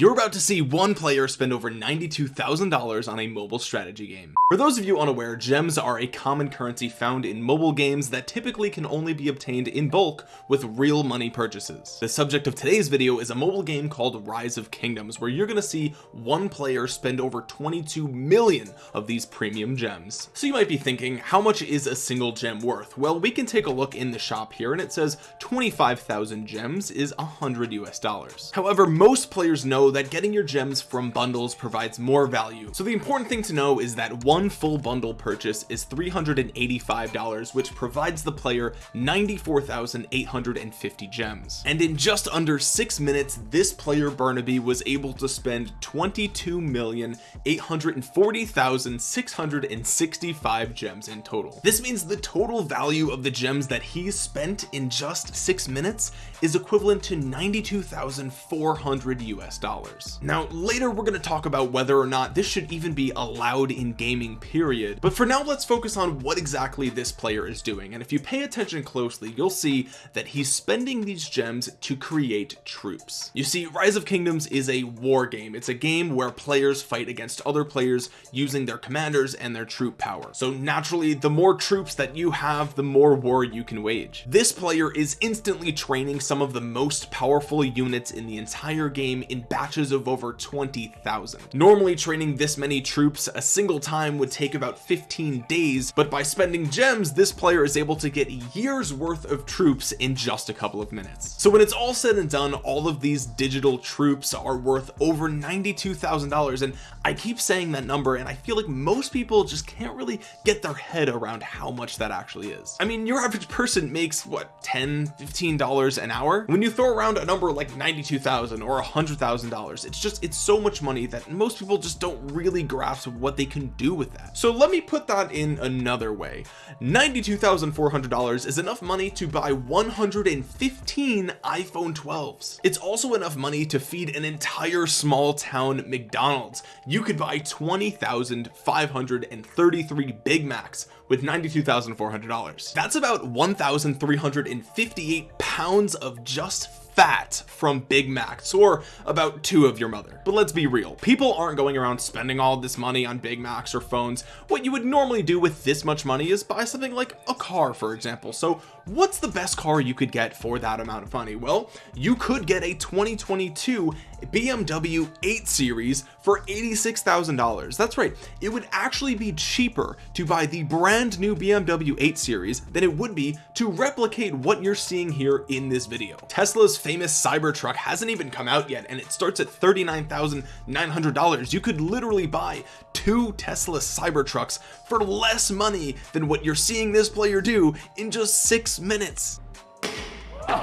you're about to see one player spend over $92,000 on a mobile strategy game. For those of you unaware gems are a common currency found in mobile games that typically can only be obtained in bulk with real money purchases. The subject of today's video is a mobile game called rise of kingdoms where you're going to see one player spend over 22 million of these premium gems. So you might be thinking how much is a single gem worth? Well we can take a look in the shop here and it says 25,000 gems is 100 US dollars. However most players know that getting your gems from bundles provides more value. So the important thing to know is that one full bundle purchase is $385 which provides the player 94,850 gems. And in just under six minutes this player Burnaby was able to spend 22,840,665 gems in total. This means the total value of the gems that he spent in just six minutes is equivalent to 92,400 US dollars now later we're going to talk about whether or not this should even be allowed in gaming period. But for now let's focus on what exactly this player is doing. And if you pay attention closely you'll see that he's spending these gems to create troops. You see rise of kingdoms is a war game. It's a game where players fight against other players using their commanders and their troop power. So naturally the more troops that you have the more war you can wage. This player is instantly training some of the most powerful units in the entire game in batches of over 20,000 normally training this many troops a single time would take about 15 days but by spending gems this player is able to get years worth of troops in just a couple of minutes. So when it's all said and done all of these digital troops are worth over $92,000 and I keep saying that number and I feel like most people just can't really get their head around how much that actually is. I mean your average person makes what 10 15 dollars an hour? When you throw around a number like 92,000 or a hundred thousand dollars. It's just it's so much money that most people just don't really grasp what they can do with that. So let me put that in another way. $92,400 is enough money to buy 115 iPhone 12s it's also enough money to feed an entire small town McDonald's. You could buy 20,533 Big Macs with $92,400 that's about 1,358 pounds of just fat from Big Macs or about two of your mother. But let's be real people aren't going around spending all this money on Big Macs or phones. What you would normally do with this much money is buy something like a car for example. So what's the best car you could get for that amount of money? Well you could get a 2022 BMW 8 series for $86,000 that's right it would actually be cheaper to buy the brand new BMW 8 series than it would be to replicate what you're seeing here in this video. Tesla's famous Cybertruck hasn't even come out yet and it starts at $39,900 you could literally buy two Tesla Cybertrucks for less money than what you're seeing this player do in just six minutes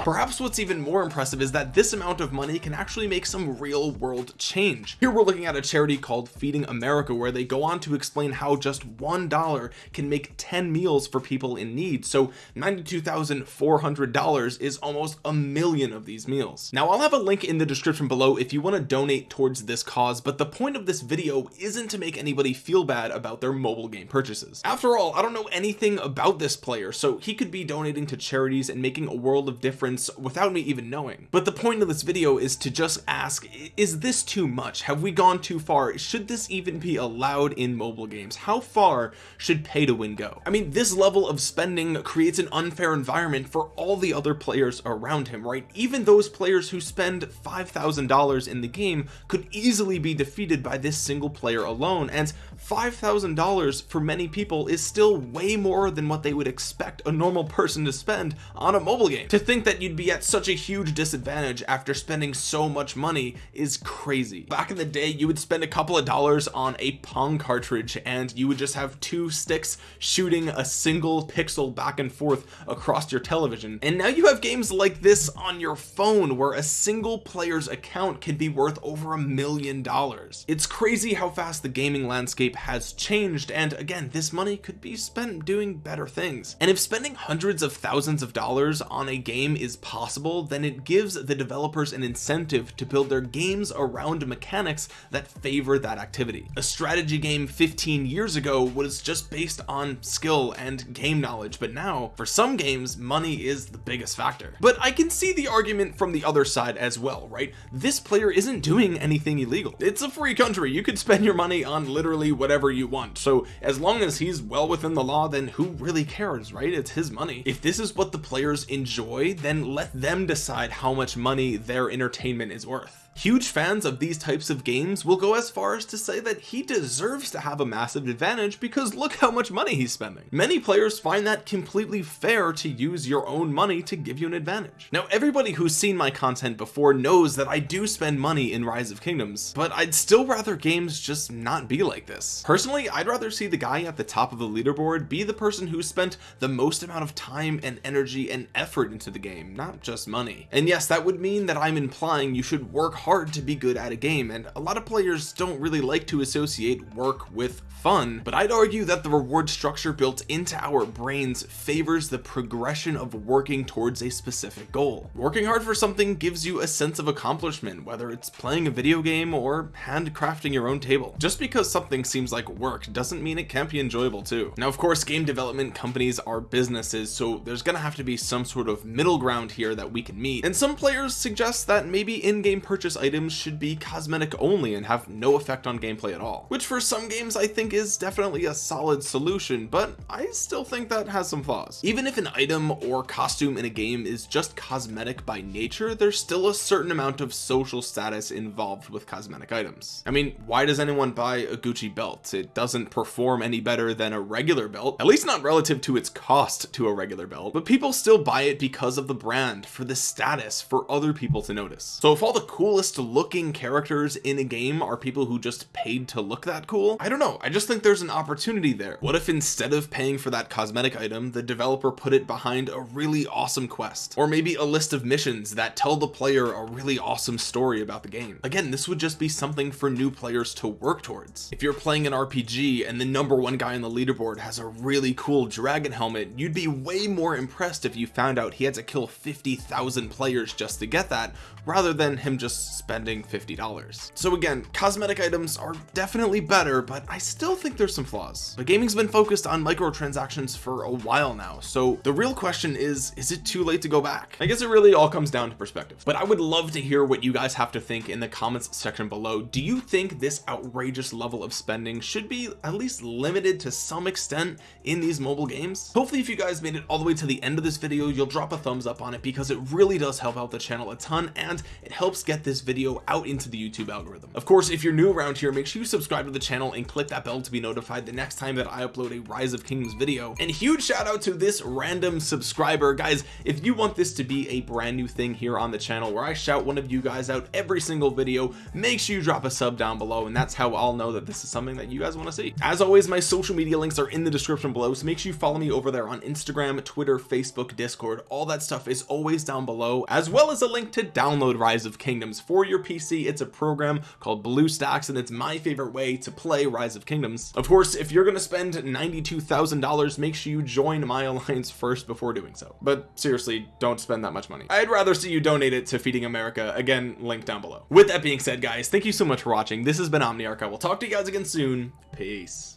perhaps what's even more impressive is that this amount of money can actually make some real world change. Here we're looking at a charity called feeding America where they go on to explain how just one dollar can make 10 meals for people in need. So $92,400 is almost a million of these meals. Now I'll have a link in the description below if you want to donate towards this cause but the point of this video isn't to make anybody feel bad about their mobile game purchases. After all I don't know anything about this player so he could be donating to charities and making a world of difference difference without me even knowing. But the point of this video is to just ask is this too much? Have we gone too far? Should this even be allowed in mobile games? How far should pay to win go? I mean this level of spending creates an unfair environment for all the other players around him right? Even those players who spend $5,000 in the game could easily be defeated by this single player alone and $5,000 for many people is still way more than what they would expect a normal person to spend on a mobile game. To think that you'd be at such a huge disadvantage after spending so much money is crazy. Back in the day you would spend a couple of dollars on a pong cartridge and you would just have two sticks shooting a single pixel back and forth across your television. And now you have games like this on your phone where a single player's account can be worth over a million dollars. It's crazy how fast the gaming landscape has changed and again this money could be spent doing better things. And if spending hundreds of thousands of dollars on a game game is possible then it gives the developers an incentive to build their games around mechanics that favor that activity. A strategy game 15 years ago was just based on skill and game knowledge but now for some games money is the biggest factor. But I can see the argument from the other side as well right? This player isn't doing anything illegal. It's a free country. You could spend your money on literally whatever you want. So as long as he's well within the law then who really cares right? It's his money. If this is what the players enjoy then let them decide how much money their entertainment is worth huge fans of these types of games will go as far as to say that he deserves to have a massive advantage because look how much money he's spending. Many players find that completely fair to use your own money to give you an advantage. Now everybody who's seen my content before knows that I do spend money in rise of kingdoms but I'd still rather games just not be like this. Personally I'd rather see the guy at the top of the leaderboard be the person who spent the most amount of time and energy and effort into the game not just money. And yes that would mean that I'm implying you should work hard to be good at a game and a lot of players don't really like to associate work with fun but I'd argue that the reward structure built into our brains favors the progression of working towards a specific goal. Working hard for something gives you a sense of accomplishment whether it's playing a video game or handcrafting your own table. Just because something seems like work doesn't mean it can't be enjoyable too. Now of course game development companies are businesses so there's gonna have to be some sort of middle ground here that we can meet and some players suggest that maybe in-game purchase items should be cosmetic only and have no effect on gameplay at all. Which for some games I think is definitely a solid solution but I still think that has some flaws. Even if an item or costume in a game is just cosmetic by nature there's still a certain amount of social status involved with cosmetic items. I mean why does anyone buy a Gucci belt? It doesn't perform any better than a regular belt at least not relative to its cost to a regular belt but people still buy it because of the brand for the status for other people to notice. So if all the coolest looking characters in a game are people who just paid to look that cool? I don't know. I just think there's an opportunity there. What if instead of paying for that cosmetic item the developer put it behind a really awesome quest? Or maybe a list of missions that tell the player a really awesome story about the game. Again this would just be something for new players to work towards. If you're playing an RPG and the number one guy on the leaderboard has a really cool dragon helmet you'd be way more impressed if you found out he had to kill 50,000 players just to get that rather than him just spending $50 so again cosmetic items are definitely better but I still think there's some flaws. But gaming's been focused on microtransactions for a while now so the real question is is it too late to go back? I guess it really all comes down to perspective. But I would love to hear what you guys have to think in the comments section below. Do you think this outrageous level of spending should be at least limited to some extent in these mobile games? Hopefully if you guys made it all the way to the end of this video you'll drop a thumbs up on it because it really does help out the channel a ton and it helps get this video out into the YouTube algorithm. Of course if you're new around here make sure you subscribe to the channel and click that bell to be notified the next time that I upload a rise of kingdoms video. And huge shout out to this random subscriber. Guys if you want this to be a brand new thing here on the channel where I shout one of you guys out every single video make sure you drop a sub down below and that's how I'll know that this is something that you guys want to see. As always my social media links are in the description below so make sure you follow me over there on Instagram Twitter Facebook Discord. All that stuff is always down below as well as a link to download rise of kingdoms for your PC it's a program called BlueStacks and it's my favorite way to play rise of kingdoms. Of course if you're to spend $92,000 make sure you join my alliance first before doing so. But seriously don't spend that much money. I'd rather see you donate it to feeding America. Again link down below. With that being said guys thank you so much for watching. This has been Omniarch. I will talk to you guys again soon. Peace